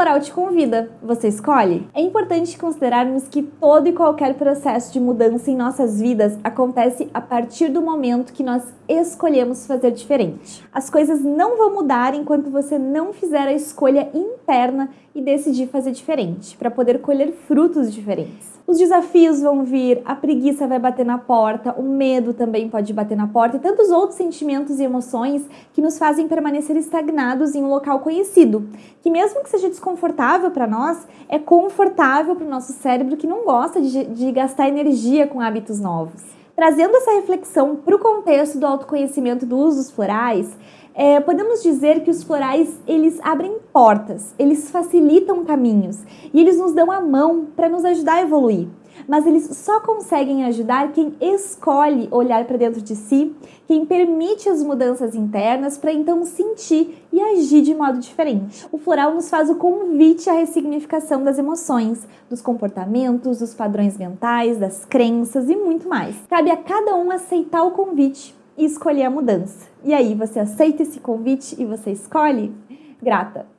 floral te convida, você escolhe? É importante considerarmos que todo e qualquer processo de mudança em nossas vidas acontece a partir do momento que nós escolhemos fazer diferente. As coisas não vão mudar enquanto você não fizer a escolha interna e decidir fazer diferente, para poder colher frutos diferentes. Os desafios vão vir, a preguiça vai bater na porta, o medo também pode bater na porta e tantos outros sentimentos e emoções que nos fazem permanecer estagnados em um local conhecido, que mesmo que seja desconfortável para nós, é confortável para o nosso cérebro que não gosta de, de gastar energia com hábitos novos. Trazendo essa reflexão para o contexto do autoconhecimento do uso dos florais, é, podemos dizer que os florais eles abrem portas, eles facilitam caminhos e eles nos dão a mão para nos ajudar a evoluir. Mas eles só conseguem ajudar quem escolhe olhar para dentro de si, quem permite as mudanças internas para então sentir e agir de modo diferente. O floral nos faz o convite à ressignificação das emoções, dos comportamentos, dos padrões mentais, das crenças e muito mais. Cabe a cada um aceitar o convite e escolher a mudança. E aí, você aceita esse convite e você escolhe? Grata!